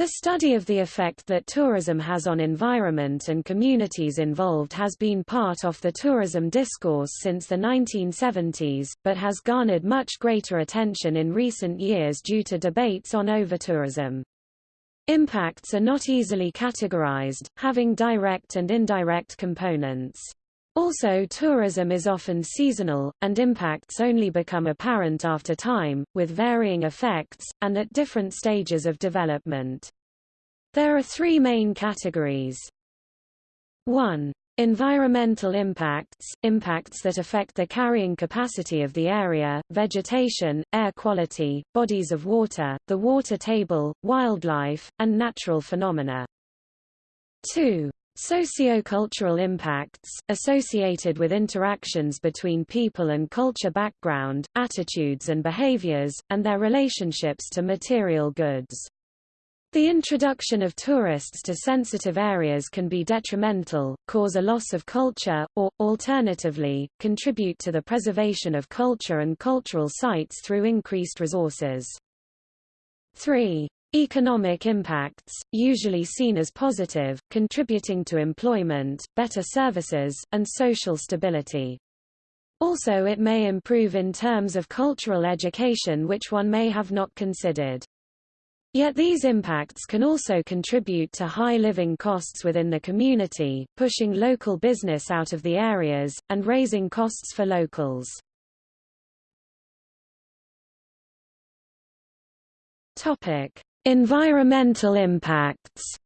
The study of the effect that tourism has on environment and communities involved has been part of the tourism discourse since the 1970s, but has garnered much greater attention in recent years due to debates on overtourism. Impacts are not easily categorized, having direct and indirect components. Also tourism is often seasonal, and impacts only become apparent after time, with varying effects, and at different stages of development. There are three main categories. 1. Environmental impacts, impacts that affect the carrying capacity of the area, vegetation, air quality, bodies of water, the water table, wildlife, and natural phenomena. 2. Sociocultural impacts, associated with interactions between people and culture background, attitudes and behaviors, and their relationships to material goods. The introduction of tourists to sensitive areas can be detrimental, cause a loss of culture, or, alternatively, contribute to the preservation of culture and cultural sites through increased resources. 3. Economic impacts, usually seen as positive, contributing to employment, better services, and social stability. Also it may improve in terms of cultural education which one may have not considered. Yet these impacts can also contribute to high living costs within the community, pushing local business out of the areas, and raising costs for locals. Topic. Environmental impacts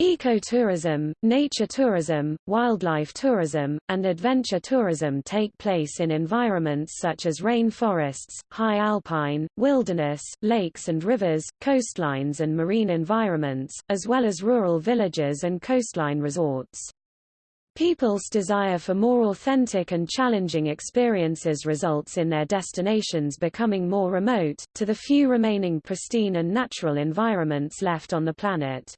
Ecotourism, nature tourism, wildlife tourism, and adventure tourism take place in environments such as rainforests, high alpine, wilderness, lakes and rivers, coastlines and marine environments, as well as rural villages and coastline resorts. People's desire for more authentic and challenging experiences results in their destinations becoming more remote, to the few remaining pristine and natural environments left on the planet.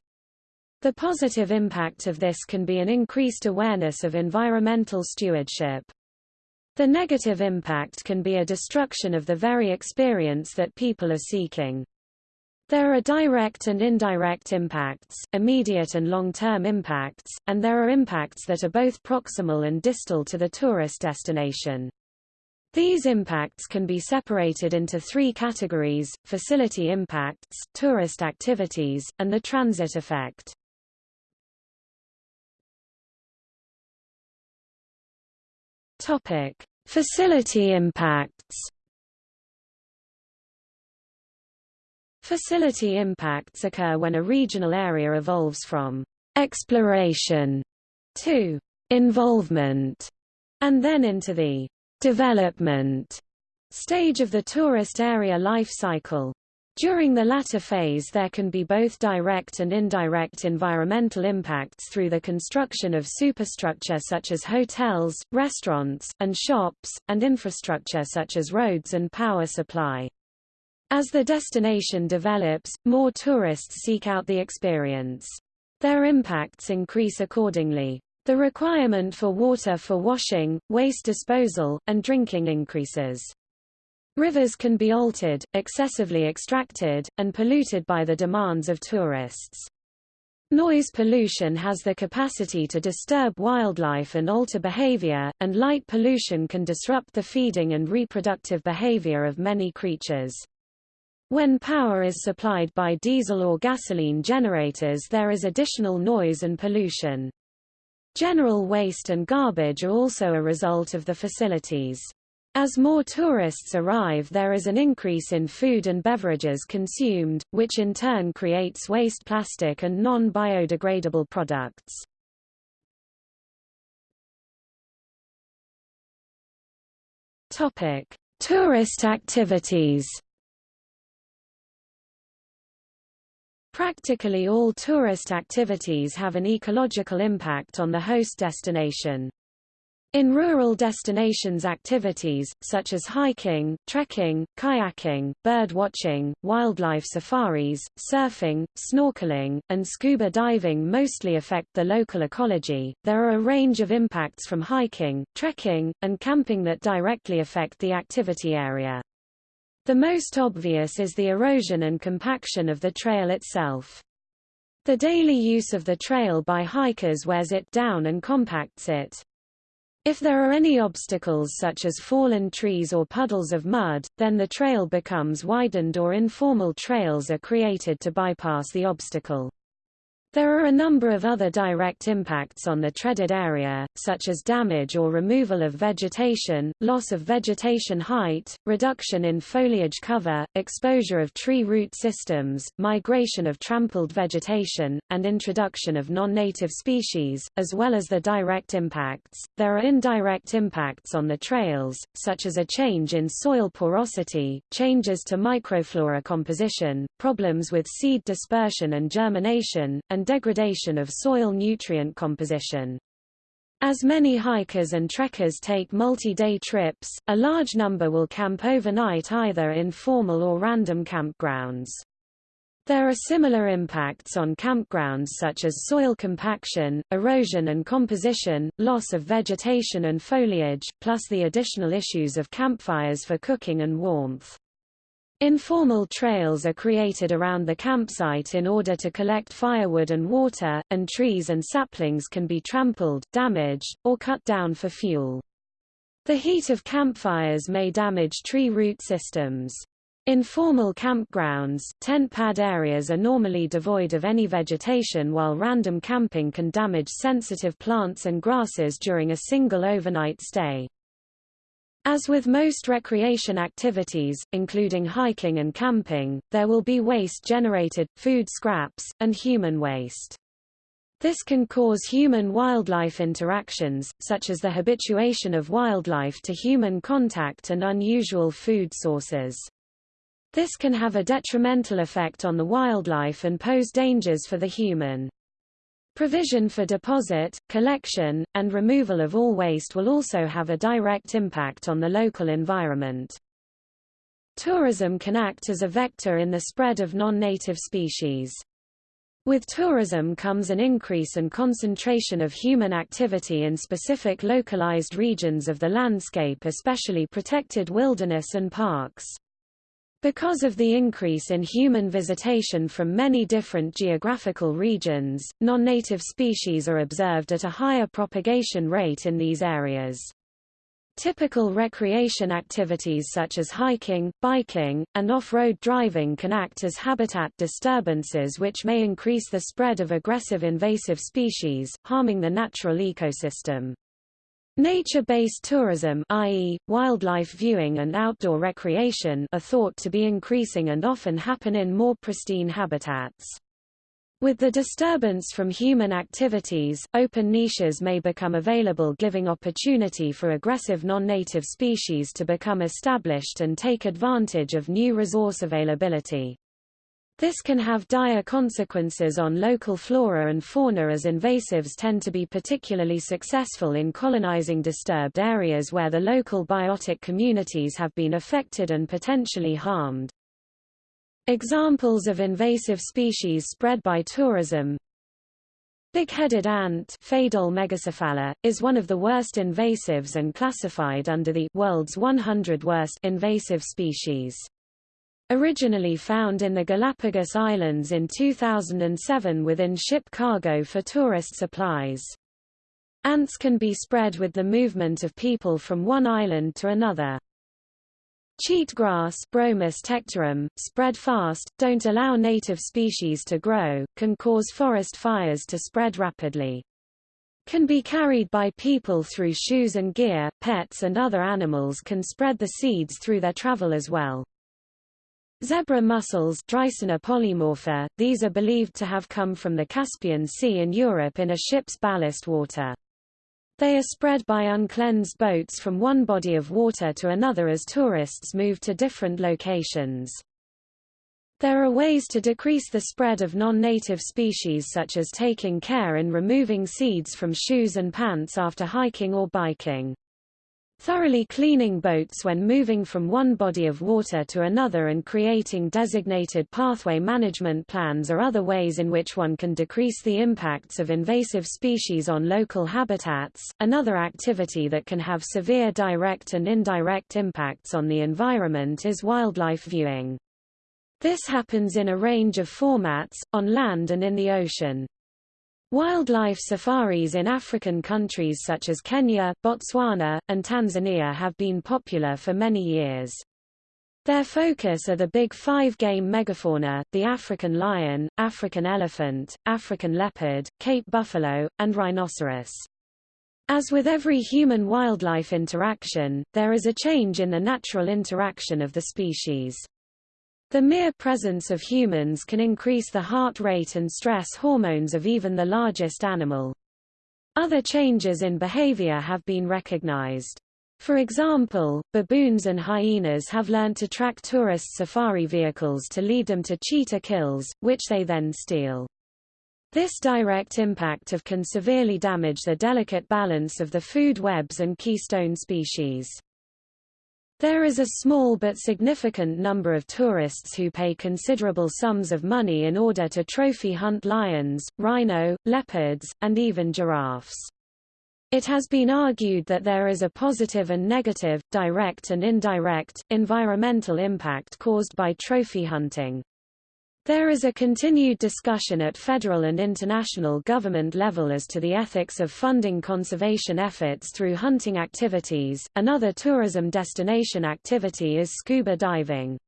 The positive impact of this can be an increased awareness of environmental stewardship. The negative impact can be a destruction of the very experience that people are seeking. There are direct and indirect impacts, immediate and long-term impacts, and there are impacts that are both proximal and distal to the tourist destination. These impacts can be separated into three categories, facility impacts, tourist activities, and the transit effect. Topic. Facility impacts Facility impacts occur when a regional area evolves from exploration to involvement, and then into the development stage of the tourist area life cycle. During the latter phase there can be both direct and indirect environmental impacts through the construction of superstructure such as hotels, restaurants, and shops, and infrastructure such as roads and power supply. As the destination develops, more tourists seek out the experience. Their impacts increase accordingly. The requirement for water for washing, waste disposal, and drinking increases. Rivers can be altered, excessively extracted, and polluted by the demands of tourists. Noise pollution has the capacity to disturb wildlife and alter behavior, and light pollution can disrupt the feeding and reproductive behavior of many creatures. When power is supplied by diesel or gasoline generators there is additional noise and pollution. General waste and garbage are also a result of the facilities. As more tourists arrive there is an increase in food and beverages consumed, which in turn creates waste plastic and non-biodegradable products. Topic: Tourist activities. Practically all tourist activities have an ecological impact on the host destination. In rural destinations activities, such as hiking, trekking, kayaking, bird watching, wildlife safaris, surfing, snorkeling, and scuba diving mostly affect the local ecology. There are a range of impacts from hiking, trekking, and camping that directly affect the activity area. The most obvious is the erosion and compaction of the trail itself. The daily use of the trail by hikers wears it down and compacts it. If there are any obstacles such as fallen trees or puddles of mud, then the trail becomes widened or informal trails are created to bypass the obstacle. There are a number of other direct impacts on the treaded area, such as damage or removal of vegetation, loss of vegetation height, reduction in foliage cover, exposure of tree root systems, migration of trampled vegetation, and introduction of non-native species, as well as the direct impacts. There are indirect impacts on the trails, such as a change in soil porosity, changes to microflora composition, problems with seed dispersion and germination, and and degradation of soil nutrient composition. As many hikers and trekkers take multi-day trips, a large number will camp overnight either in formal or random campgrounds. There are similar impacts on campgrounds such as soil compaction, erosion and composition, loss of vegetation and foliage, plus the additional issues of campfires for cooking and warmth. Informal trails are created around the campsite in order to collect firewood and water, and trees and saplings can be trampled, damaged, or cut down for fuel. The heat of campfires may damage tree root systems. Informal campgrounds, tent pad areas are normally devoid of any vegetation while random camping can damage sensitive plants and grasses during a single overnight stay. As with most recreation activities, including hiking and camping, there will be waste generated, food scraps, and human waste. This can cause human-wildlife interactions, such as the habituation of wildlife to human contact and unusual food sources. This can have a detrimental effect on the wildlife and pose dangers for the human. Provision for deposit, collection, and removal of all waste will also have a direct impact on the local environment. Tourism can act as a vector in the spread of non-native species. With tourism comes an increase and concentration of human activity in specific localized regions of the landscape especially protected wilderness and parks. Because of the increase in human visitation from many different geographical regions, non-native species are observed at a higher propagation rate in these areas. Typical recreation activities such as hiking, biking, and off-road driving can act as habitat disturbances which may increase the spread of aggressive invasive species, harming the natural ecosystem. Nature-based tourism i.e., wildlife viewing and outdoor recreation are thought to be increasing and often happen in more pristine habitats. With the disturbance from human activities, open niches may become available giving opportunity for aggressive non-native species to become established and take advantage of new resource availability. This can have dire consequences on local flora and fauna as invasives tend to be particularly successful in colonizing disturbed areas where the local biotic communities have been affected and potentially harmed. Examples of invasive species spread by tourism Big-headed ant Pheidole megacephala, is one of the worst invasives and classified under the world's 100 worst invasive species. Originally found in the Galapagos Islands in 2007 within ship cargo for tourist supplies. Ants can be spread with the movement of people from one island to another. Cheatgrass Bromus tectorum, spread fast, don't allow native species to grow, can cause forest fires to spread rapidly. Can be carried by people through shoes and gear, pets and other animals can spread the seeds through their travel as well. Zebra mussels polymorpha, these are believed to have come from the Caspian Sea in Europe in a ship's ballast water. They are spread by uncleansed boats from one body of water to another as tourists move to different locations. There are ways to decrease the spread of non-native species such as taking care in removing seeds from shoes and pants after hiking or biking. Thoroughly cleaning boats when moving from one body of water to another and creating designated pathway management plans are other ways in which one can decrease the impacts of invasive species on local habitats. Another activity that can have severe direct and indirect impacts on the environment is wildlife viewing. This happens in a range of formats, on land and in the ocean. Wildlife safaris in African countries such as Kenya, Botswana, and Tanzania have been popular for many years. Their focus are the big five-game megafauna, the African lion, African elephant, African leopard, Cape buffalo, and rhinoceros. As with every human-wildlife interaction, there is a change in the natural interaction of the species. The mere presence of humans can increase the heart rate and stress hormones of even the largest animal. Other changes in behavior have been recognized. For example, baboons and hyenas have learned to track tourist safari vehicles to lead them to cheetah kills, which they then steal. This direct impact of can severely damage the delicate balance of the food webs and keystone species. There is a small but significant number of tourists who pay considerable sums of money in order to trophy hunt lions, rhino, leopards, and even giraffes. It has been argued that there is a positive and negative, direct and indirect, environmental impact caused by trophy hunting. There is a continued discussion at federal and international government level as to the ethics of funding conservation efforts through hunting activities. Another tourism destination activity is scuba diving.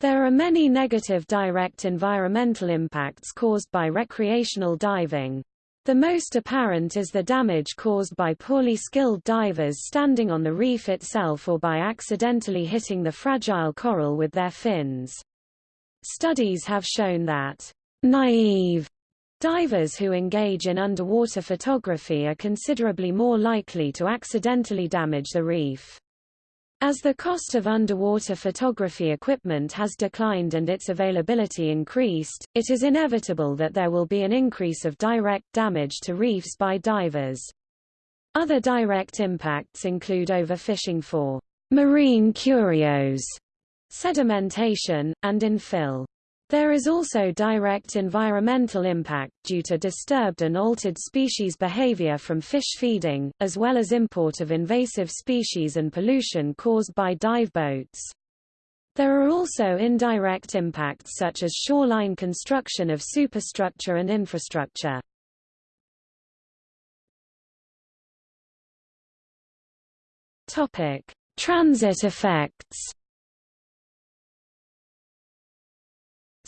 There are many negative direct environmental impacts caused by recreational diving. The most apparent is the damage caused by poorly skilled divers standing on the reef itself or by accidentally hitting the fragile coral with their fins. Studies have shown that naive divers who engage in underwater photography are considerably more likely to accidentally damage the reef. As the cost of underwater photography equipment has declined and its availability increased, it is inevitable that there will be an increase of direct damage to reefs by divers. Other direct impacts include overfishing for marine curios sedimentation, and infill. There is also direct environmental impact due to disturbed and altered species behavior from fish feeding, as well as import of invasive species and pollution caused by dive boats. There are also indirect impacts such as shoreline construction of superstructure and infrastructure. Topic: Transit effects.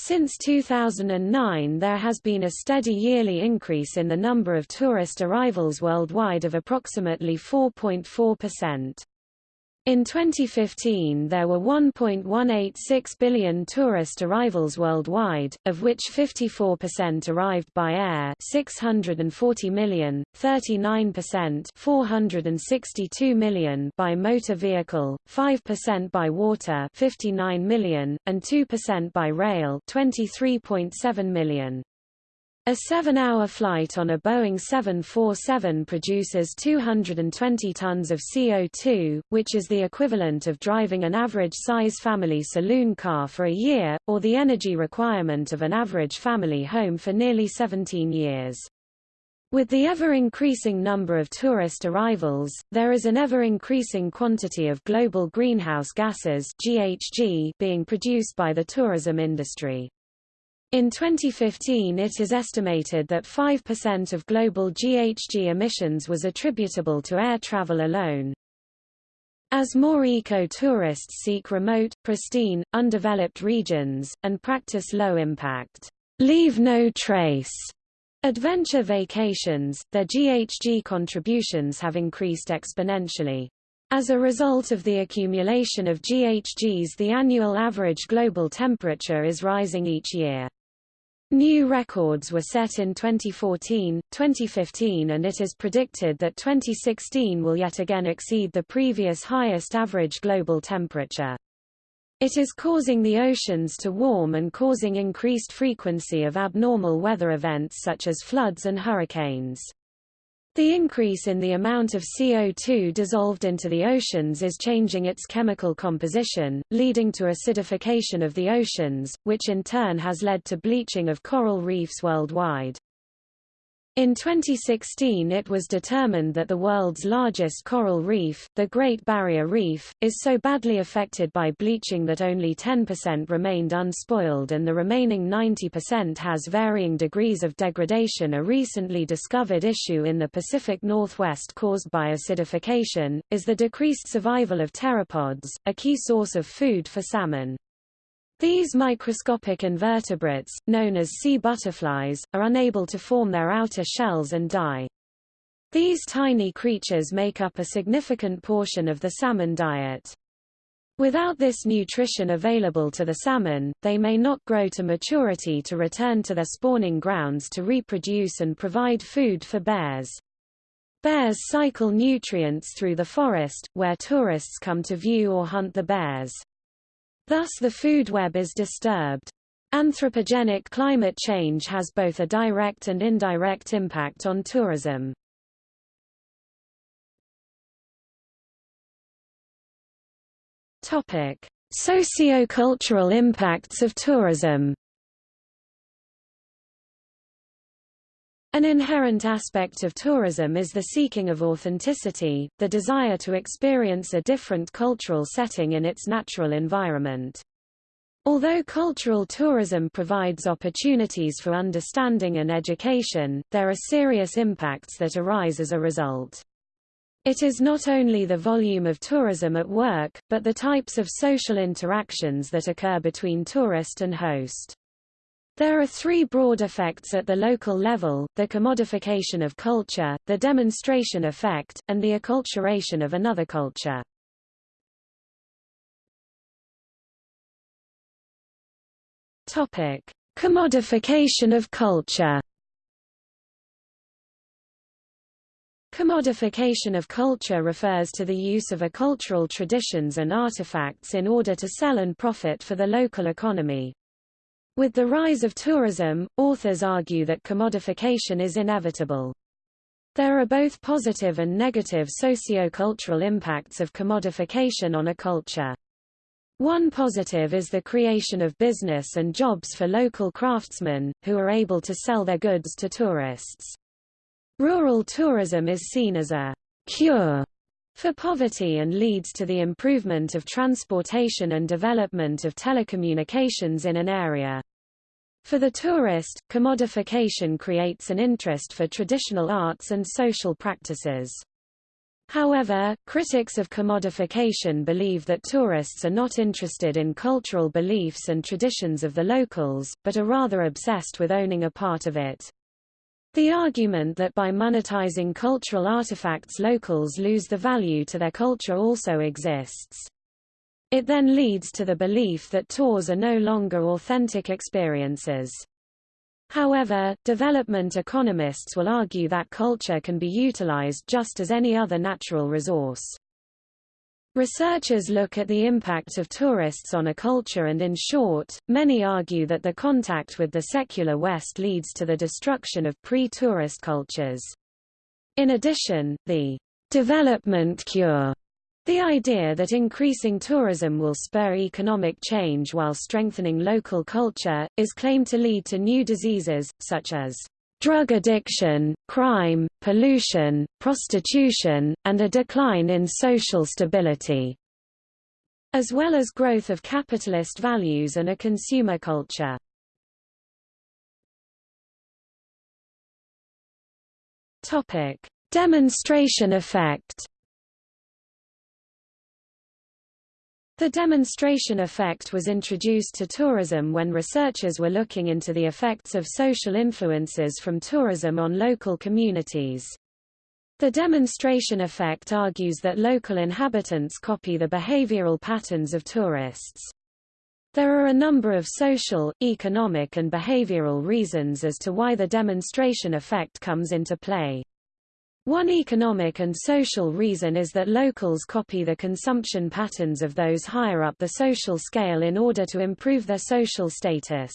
Since 2009 there has been a steady yearly increase in the number of tourist arrivals worldwide of approximately 4.4%. In 2015 there were 1.186 billion tourist arrivals worldwide, of which 54% arrived by air 640 million, 39% 462 million by motor vehicle, 5% by water 59 million, and 2% by rail 23.7 million. A seven-hour flight on a Boeing 747 produces 220 tons of CO2, which is the equivalent of driving an average-size family saloon car for a year, or the energy requirement of an average family home for nearly 17 years. With the ever-increasing number of tourist arrivals, there is an ever-increasing quantity of global greenhouse gases GHG being produced by the tourism industry. In 2015 it is estimated that 5% of global GHG emissions was attributable to air travel alone. As more eco-tourists seek remote, pristine, undeveloped regions, and practice low-impact, leave no trace adventure vacations, their GHG contributions have increased exponentially. As a result of the accumulation of GHGs the annual average global temperature is rising each year. New records were set in 2014, 2015 and it is predicted that 2016 will yet again exceed the previous highest average global temperature. It is causing the oceans to warm and causing increased frequency of abnormal weather events such as floods and hurricanes. The increase in the amount of CO2 dissolved into the oceans is changing its chemical composition, leading to acidification of the oceans, which in turn has led to bleaching of coral reefs worldwide. In 2016 it was determined that the world's largest coral reef, the Great Barrier Reef, is so badly affected by bleaching that only 10% remained unspoiled and the remaining 90% has varying degrees of degradation A recently discovered issue in the Pacific Northwest caused by acidification, is the decreased survival of pteropods, a key source of food for salmon. These microscopic invertebrates, known as sea butterflies, are unable to form their outer shells and die. These tiny creatures make up a significant portion of the salmon diet. Without this nutrition available to the salmon, they may not grow to maturity to return to their spawning grounds to reproduce and provide food for bears. Bears cycle nutrients through the forest, where tourists come to view or hunt the bears. Thus the food web is disturbed. Anthropogenic climate change has both a direct and indirect impact on tourism. Topic: Socio-cultural impacts of tourism. An inherent aspect of tourism is the seeking of authenticity, the desire to experience a different cultural setting in its natural environment. Although cultural tourism provides opportunities for understanding and education, there are serious impacts that arise as a result. It is not only the volume of tourism at work, but the types of social interactions that occur between tourist and host. There are three broad effects at the local level, the commodification of culture, the demonstration effect, and the acculturation of another culture. Topic: Commodification of culture. Commodification of culture refers to the use of a cultural traditions and artifacts in order to sell and profit for the local economy. With the rise of tourism, authors argue that commodification is inevitable. There are both positive and negative socio-cultural impacts of commodification on a culture. One positive is the creation of business and jobs for local craftsmen, who are able to sell their goods to tourists. Rural tourism is seen as a cure for poverty and leads to the improvement of transportation and development of telecommunications in an area. For the tourist, commodification creates an interest for traditional arts and social practices. However, critics of commodification believe that tourists are not interested in cultural beliefs and traditions of the locals, but are rather obsessed with owning a part of it. The argument that by monetizing cultural artifacts locals lose the value to their culture also exists. It then leads to the belief that tours are no longer authentic experiences. However, development economists will argue that culture can be utilized just as any other natural resource. Researchers look at the impact of tourists on a culture and in short, many argue that the contact with the secular West leads to the destruction of pre-tourist cultures. In addition, the development cure the idea that increasing tourism will spur economic change while strengthening local culture, is claimed to lead to new diseases, such as drug addiction, crime, pollution, prostitution, and a decline in social stability, as well as growth of capitalist values and a consumer culture. Demonstration effect. The demonstration effect was introduced to tourism when researchers were looking into the effects of social influences from tourism on local communities. The demonstration effect argues that local inhabitants copy the behavioral patterns of tourists. There are a number of social, economic and behavioral reasons as to why the demonstration effect comes into play. One economic and social reason is that locals copy the consumption patterns of those higher up the social scale in order to improve their social status.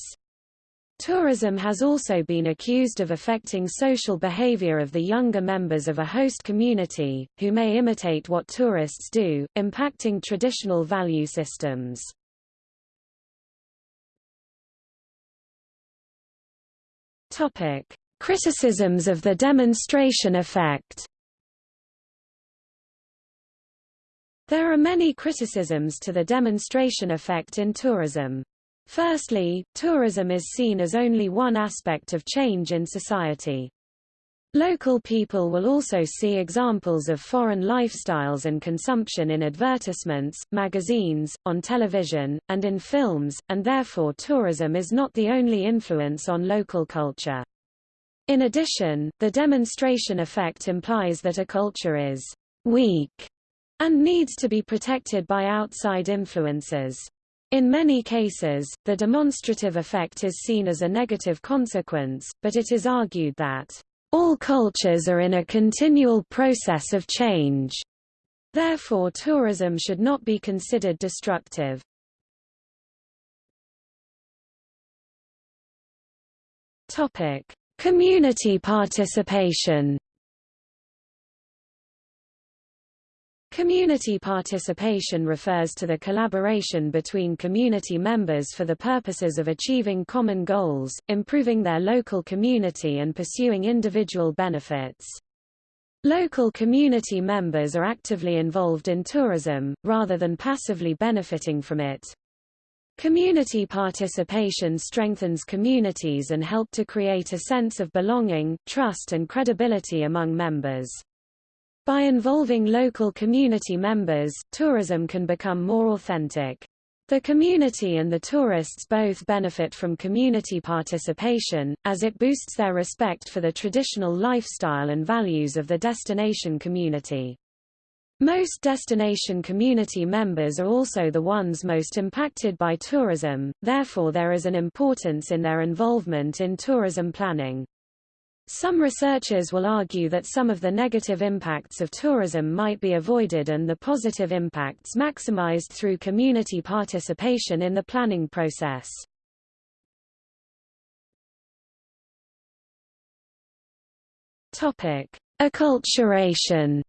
Tourism has also been accused of affecting social behavior of the younger members of a host community, who may imitate what tourists do, impacting traditional value systems. Topic: Criticisms of the demonstration effect. There are many criticisms to the demonstration effect in tourism. Firstly, tourism is seen as only one aspect of change in society. Local people will also see examples of foreign lifestyles and consumption in advertisements, magazines, on television, and in films, and therefore tourism is not the only influence on local culture. In addition, the demonstration effect implies that a culture is weak and needs to be protected by outside influences. In many cases, the demonstrative effect is seen as a negative consequence, but it is argued that all cultures are in a continual process of change. Therefore tourism should not be considered destructive. Topic: Community participation. Community participation refers to the collaboration between community members for the purposes of achieving common goals, improving their local community and pursuing individual benefits. Local community members are actively involved in tourism, rather than passively benefiting from it. Community participation strengthens communities and help to create a sense of belonging, trust and credibility among members. By involving local community members, tourism can become more authentic. The community and the tourists both benefit from community participation, as it boosts their respect for the traditional lifestyle and values of the destination community. Most destination community members are also the ones most impacted by tourism, therefore there is an importance in their involvement in tourism planning. Some researchers will argue that some of the negative impacts of tourism might be avoided and the positive impacts maximized through community participation in the planning process. Acculturation.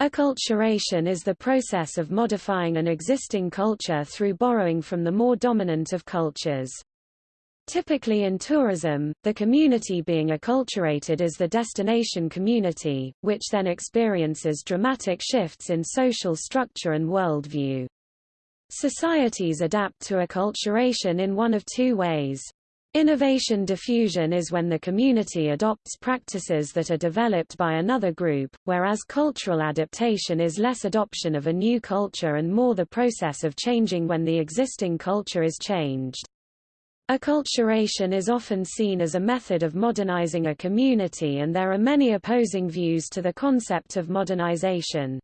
Acculturation is the process of modifying an existing culture through borrowing from the more dominant of cultures. Typically in tourism, the community being acculturated is the destination community, which then experiences dramatic shifts in social structure and worldview. Societies adapt to acculturation in one of two ways. Innovation diffusion is when the community adopts practices that are developed by another group, whereas cultural adaptation is less adoption of a new culture and more the process of changing when the existing culture is changed. Acculturation is often seen as a method of modernizing a community and there are many opposing views to the concept of modernization.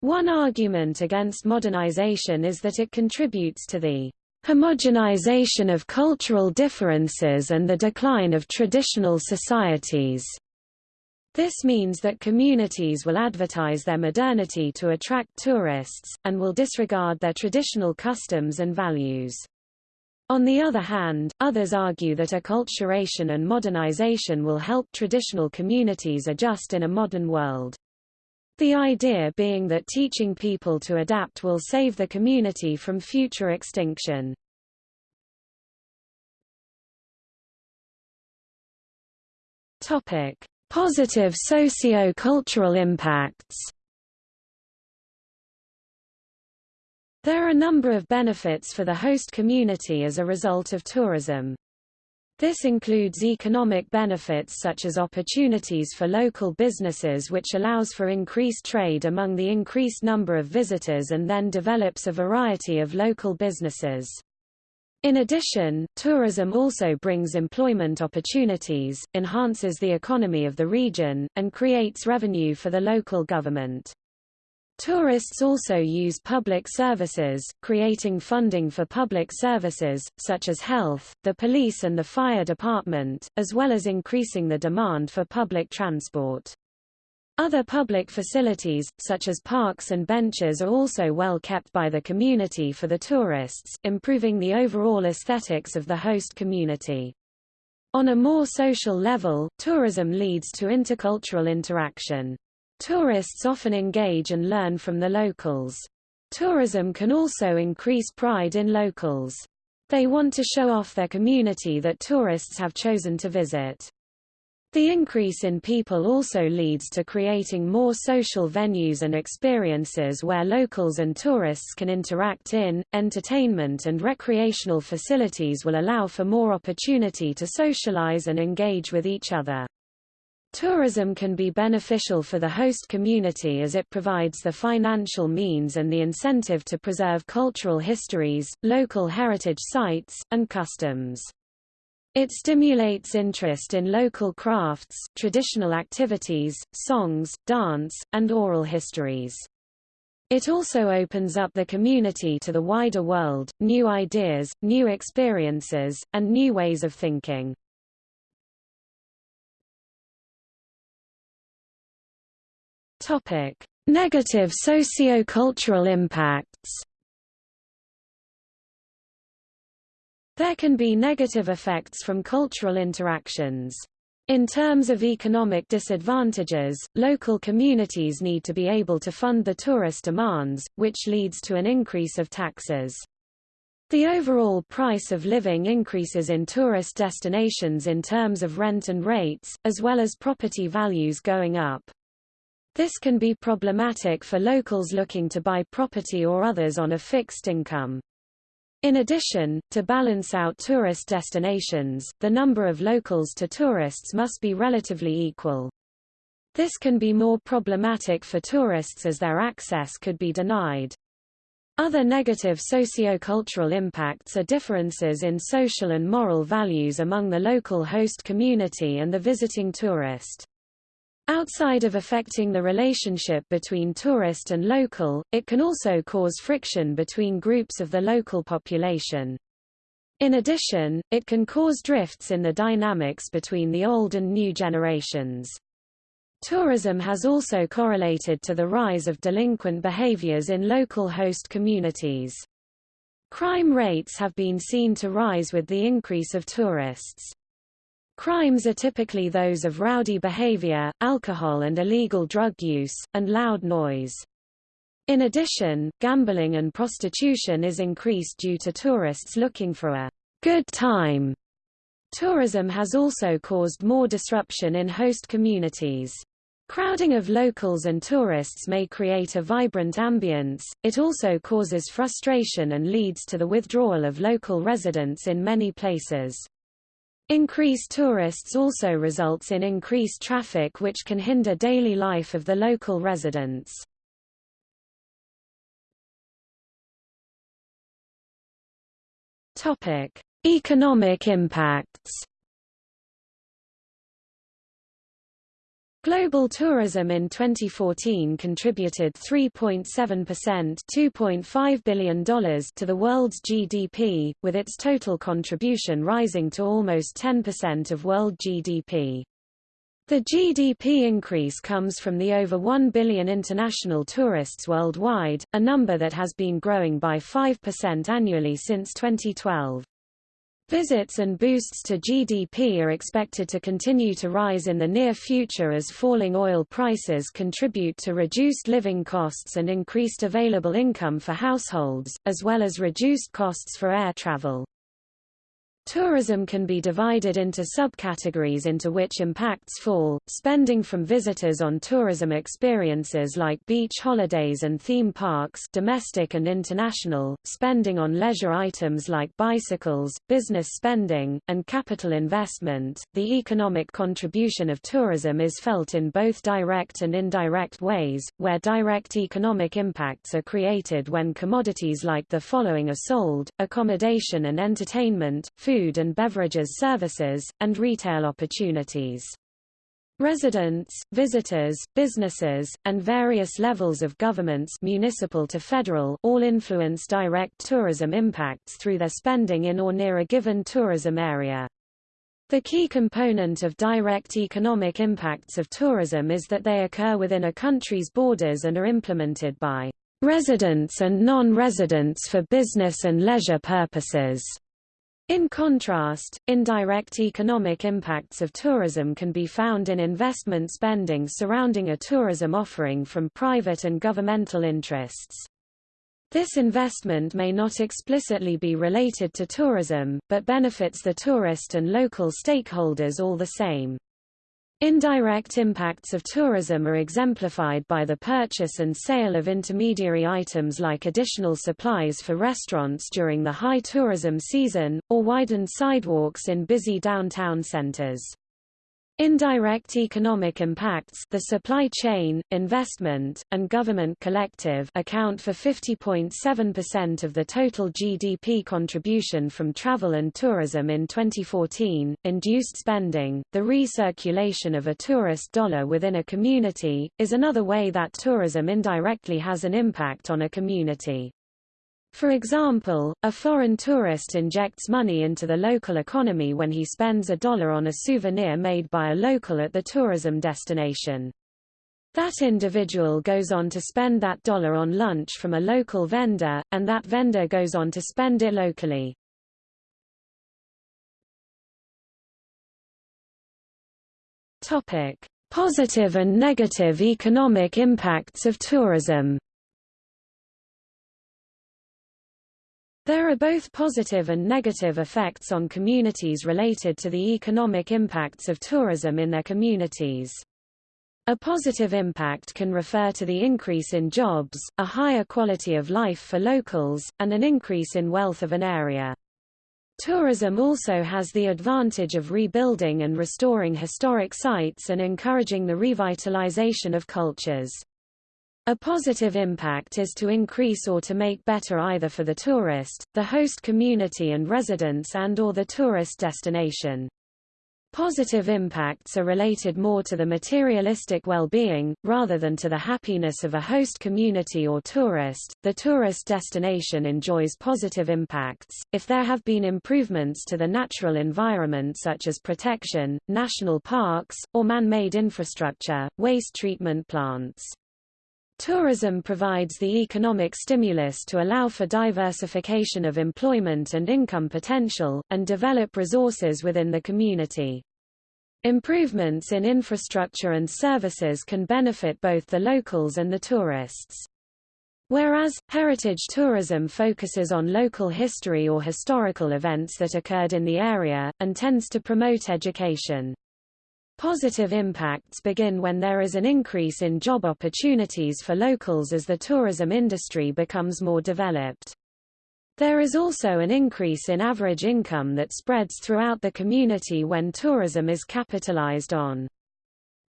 One argument against modernization is that it contributes to the homogenization of cultural differences and the decline of traditional societies. This means that communities will advertise their modernity to attract tourists, and will disregard their traditional customs and values. On the other hand, others argue that acculturation and modernization will help traditional communities adjust in a modern world. The idea being that teaching people to adapt will save the community from future extinction. Topic: Positive socio-cultural impacts. There are a number of benefits for the host community as a result of tourism. This includes economic benefits such as opportunities for local businesses which allows for increased trade among the increased number of visitors and then develops a variety of local businesses. In addition, tourism also brings employment opportunities, enhances the economy of the region, and creates revenue for the local government. Tourists also use public services, creating funding for public services, such as health, the police and the fire department, as well as increasing the demand for public transport. Other public facilities, such as parks and benches are also well kept by the community for the tourists, improving the overall aesthetics of the host community. On a more social level, tourism leads to intercultural interaction. Tourists often engage and learn from the locals. Tourism can also increase pride in locals. They want to show off their community that tourists have chosen to visit. The increase in people also leads to creating more social venues and experiences where locals and tourists can interact in. Entertainment and recreational facilities will allow for more opportunity to socialize and engage with each other. Tourism can be beneficial for the host community as it provides the financial means and the incentive to preserve cultural histories, local heritage sites, and customs. It stimulates interest in local crafts, traditional activities, songs, dance, and oral histories. It also opens up the community to the wider world, new ideas, new experiences, and new ways of thinking. Topic: Negative socio-cultural impacts. There can be negative effects from cultural interactions. In terms of economic disadvantages, local communities need to be able to fund the tourist demands, which leads to an increase of taxes. The overall price of living increases in tourist destinations in terms of rent and rates, as well as property values going up. This can be problematic for locals looking to buy property or others on a fixed income. In addition, to balance out tourist destinations, the number of locals to tourists must be relatively equal. This can be more problematic for tourists as their access could be denied. Other negative socio-cultural impacts are differences in social and moral values among the local host community and the visiting tourist. Outside of affecting the relationship between tourist and local, it can also cause friction between groups of the local population. In addition, it can cause drifts in the dynamics between the old and new generations. Tourism has also correlated to the rise of delinquent behaviors in local host communities. Crime rates have been seen to rise with the increase of tourists. Crimes are typically those of rowdy behavior, alcohol and illegal drug use, and loud noise. In addition, gambling and prostitution is increased due to tourists looking for a good time. Tourism has also caused more disruption in host communities. Crowding of locals and tourists may create a vibrant ambience, it also causes frustration and leads to the withdrawal of local residents in many places. Increased tourists also results in increased traffic which can hinder daily life of the local residents. Economic impacts. Global tourism in 2014 contributed 3.7% $2.5 billion to the world's GDP, with its total contribution rising to almost 10% of world GDP. The GDP increase comes from the over 1 billion international tourists worldwide, a number that has been growing by 5% annually since 2012. Visits and boosts to GDP are expected to continue to rise in the near future as falling oil prices contribute to reduced living costs and increased available income for households, as well as reduced costs for air travel. Tourism can be divided into subcategories into which impacts fall, spending from visitors on tourism experiences like beach holidays and theme parks domestic and international, spending on leisure items like bicycles, business spending, and capital investment. The economic contribution of tourism is felt in both direct and indirect ways, where direct economic impacts are created when commodities like the following are sold, accommodation and entertainment, food food and beverages services, and retail opportunities. Residents, visitors, businesses, and various levels of governments municipal to federal all influence direct tourism impacts through their spending in or near a given tourism area. The key component of direct economic impacts of tourism is that they occur within a country's borders and are implemented by residents and non-residents for business and leisure purposes. In contrast, indirect economic impacts of tourism can be found in investment spending surrounding a tourism offering from private and governmental interests. This investment may not explicitly be related to tourism, but benefits the tourist and local stakeholders all the same. Indirect impacts of tourism are exemplified by the purchase and sale of intermediary items like additional supplies for restaurants during the high tourism season, or widened sidewalks in busy downtown centers. Indirect economic impacts the supply chain, investment, and government collective account for 50.7% of the total GDP contribution from travel and tourism in 2014. Induced spending, the recirculation of a tourist dollar within a community, is another way that tourism indirectly has an impact on a community. For example, a foreign tourist injects money into the local economy when he spends a dollar on a souvenir made by a local at the tourism destination. That individual goes on to spend that dollar on lunch from a local vendor, and that vendor goes on to spend it locally. Topic: Positive and negative economic impacts of tourism. There are both positive and negative effects on communities related to the economic impacts of tourism in their communities. A positive impact can refer to the increase in jobs, a higher quality of life for locals, and an increase in wealth of an area. Tourism also has the advantage of rebuilding and restoring historic sites and encouraging the revitalization of cultures. A positive impact is to increase or to make better either for the tourist, the host community and residents and or the tourist destination. Positive impacts are related more to the materialistic well-being, rather than to the happiness of a host community or tourist. The tourist destination enjoys positive impacts, if there have been improvements to the natural environment such as protection, national parks, or man-made infrastructure, waste treatment plants. Tourism provides the economic stimulus to allow for diversification of employment and income potential, and develop resources within the community. Improvements in infrastructure and services can benefit both the locals and the tourists. Whereas, heritage tourism focuses on local history or historical events that occurred in the area, and tends to promote education. Positive impacts begin when there is an increase in job opportunities for locals as the tourism industry becomes more developed. There is also an increase in average income that spreads throughout the community when tourism is capitalized on.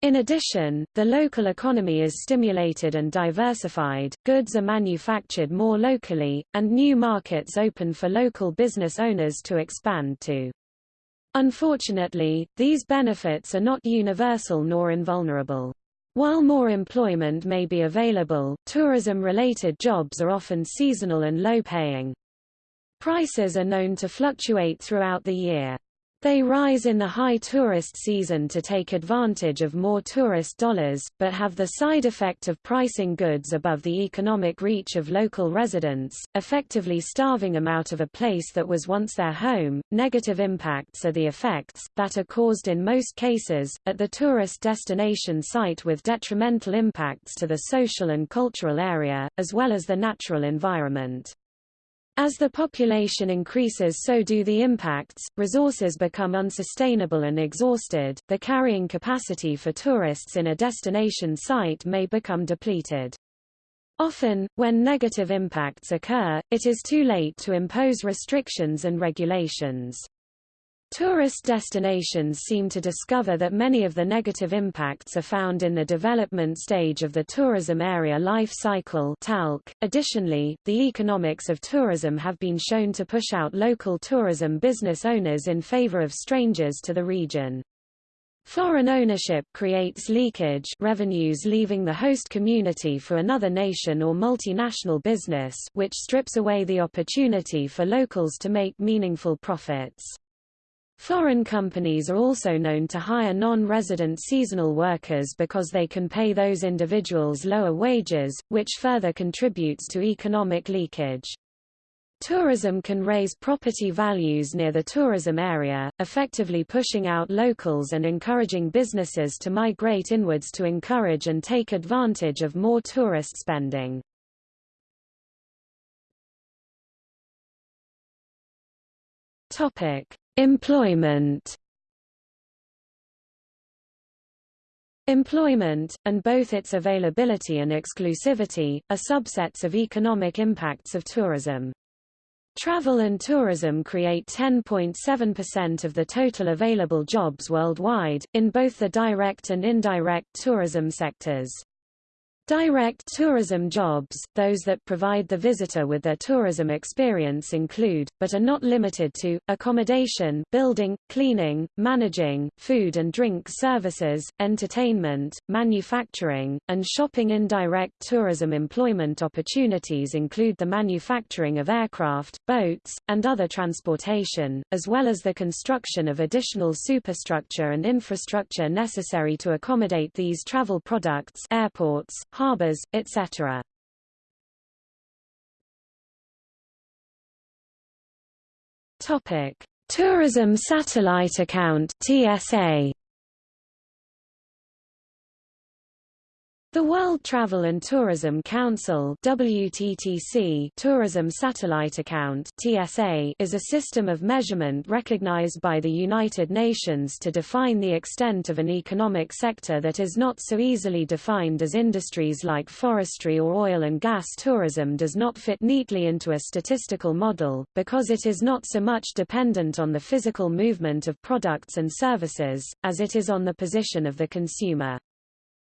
In addition, the local economy is stimulated and diversified, goods are manufactured more locally, and new markets open for local business owners to expand to. Unfortunately, these benefits are not universal nor invulnerable. While more employment may be available, tourism-related jobs are often seasonal and low-paying. Prices are known to fluctuate throughout the year. They rise in the high tourist season to take advantage of more tourist dollars, but have the side effect of pricing goods above the economic reach of local residents, effectively starving them out of a place that was once their home. Negative impacts are the effects, that are caused in most cases, at the tourist destination site with detrimental impacts to the social and cultural area, as well as the natural environment. As the population increases so do the impacts, resources become unsustainable and exhausted, the carrying capacity for tourists in a destination site may become depleted. Often, when negative impacts occur, it is too late to impose restrictions and regulations. Tourist destinations seem to discover that many of the negative impacts are found in the development stage of the tourism area life cycle TALC. Additionally, the economics of tourism have been shown to push out local tourism business owners in favor of strangers to the region. Foreign ownership creates leakage revenues leaving the host community for another nation or multinational business which strips away the opportunity for locals to make meaningful profits. Foreign companies are also known to hire non-resident seasonal workers because they can pay those individuals lower wages, which further contributes to economic leakage. Tourism can raise property values near the tourism area, effectively pushing out locals and encouraging businesses to migrate inwards to encourage and take advantage of more tourist spending. Topic: Employment. Employment, and both its availability and exclusivity, are subsets of economic impacts of tourism. Travel and tourism create 10.7% of the total available jobs worldwide, in both the direct and indirect tourism sectors. Direct tourism jobs, those that provide the visitor with their tourism experience include, but are not limited to, accommodation building, cleaning, managing, food and drink services, entertainment, manufacturing, and shopping. Indirect tourism employment opportunities include the manufacturing of aircraft, boats, and other transportation, as well as the construction of additional superstructure and infrastructure necessary to accommodate these travel products airports, harbors, etc. Topic: Tourism Satellite Account (TSA). The World Travel and Tourism Council WTTC Tourism Satellite Account TSA is a system of measurement recognized by the United Nations to define the extent of an economic sector that is not so easily defined as industries like forestry or oil and gas tourism does not fit neatly into a statistical model, because it is not so much dependent on the physical movement of products and services, as it is on the position of the consumer.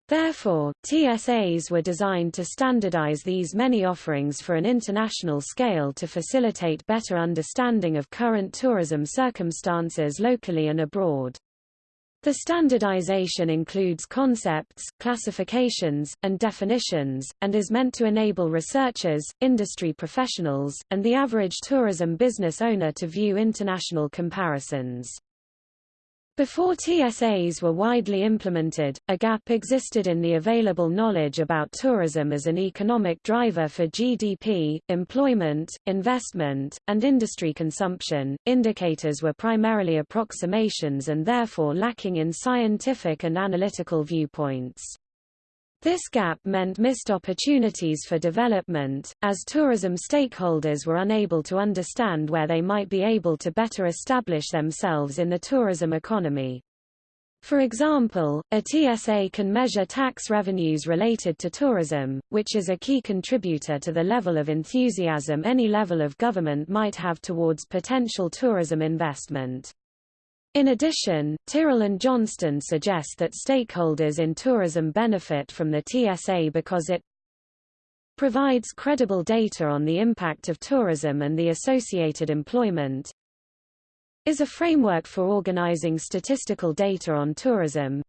Therefore, TSAs were designed to standardize these many offerings for an international scale to facilitate better understanding of current tourism circumstances locally and abroad. The standardization includes concepts, classifications, and definitions, and is meant to enable researchers, industry professionals, and the average tourism business owner to view international comparisons. Before TSAs were widely implemented, a gap existed in the available knowledge about tourism as an economic driver for GDP, employment, investment, and industry consumption. Indicators were primarily approximations and therefore lacking in scientific and analytical viewpoints. This gap meant missed opportunities for development, as tourism stakeholders were unable to understand where they might be able to better establish themselves in the tourism economy. For example, a TSA can measure tax revenues related to tourism, which is a key contributor to the level of enthusiasm any level of government might have towards potential tourism investment. In addition, Tyrrell and Johnston suggest that stakeholders in tourism benefit from the TSA because it provides credible data on the impact of tourism and the associated employment, is a framework for organizing statistical data on tourism,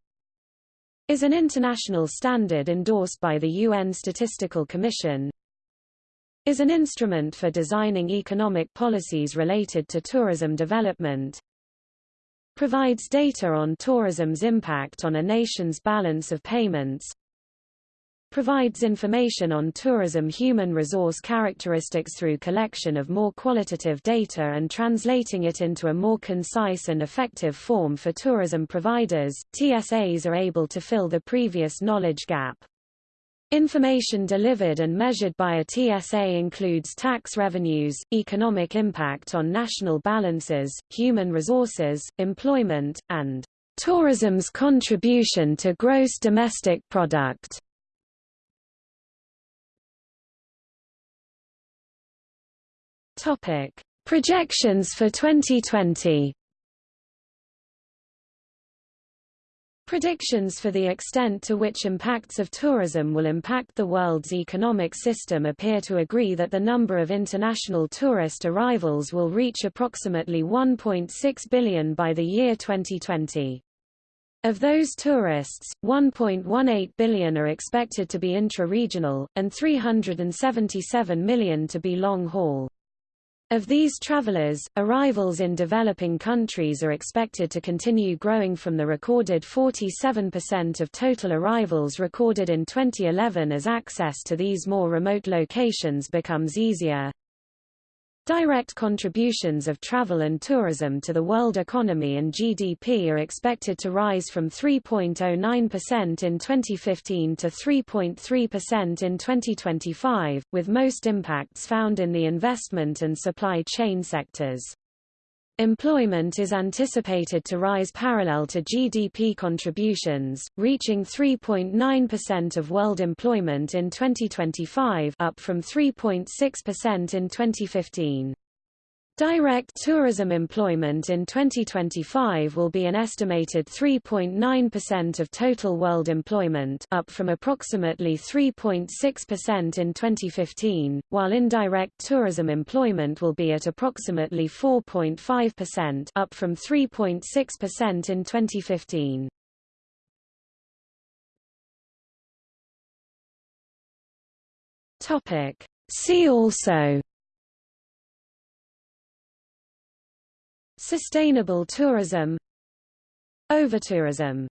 is an international standard endorsed by the UN Statistical Commission, is an instrument for designing economic policies related to tourism development, provides data on tourism's impact on a nation's balance of payments, provides information on tourism human resource characteristics through collection of more qualitative data and translating it into a more concise and effective form for tourism providers. TSAs are able to fill the previous knowledge gap. Information delivered and measured by a TSA includes tax revenues, economic impact on national balances, human resources, employment, and tourism's contribution to gross domestic product. Topic: Projections for 2020. Predictions for the extent to which impacts of tourism will impact the world's economic system appear to agree that the number of international tourist arrivals will reach approximately 1.6 billion by the year 2020. Of those tourists, 1.18 billion are expected to be intra-regional, and 377 million to be long-haul. Of these travelers, arrivals in developing countries are expected to continue growing from the recorded 47% of total arrivals recorded in 2011 as access to these more remote locations becomes easier. Direct contributions of travel and tourism to the world economy and GDP are expected to rise from 3.09% in 2015 to 3.3% in 2025, with most impacts found in the investment and supply chain sectors. Employment is anticipated to rise parallel to GDP contributions, reaching 3.9% of world employment in 2025 up from 3.6% in 2015. Direct tourism employment in 2025 will be an estimated 3.9% of total world employment up from approximately 3.6% in 2015, while indirect tourism employment will be at approximately 4.5% up from 3.6% in 2015. Topic. See also Sustainable tourism Overtourism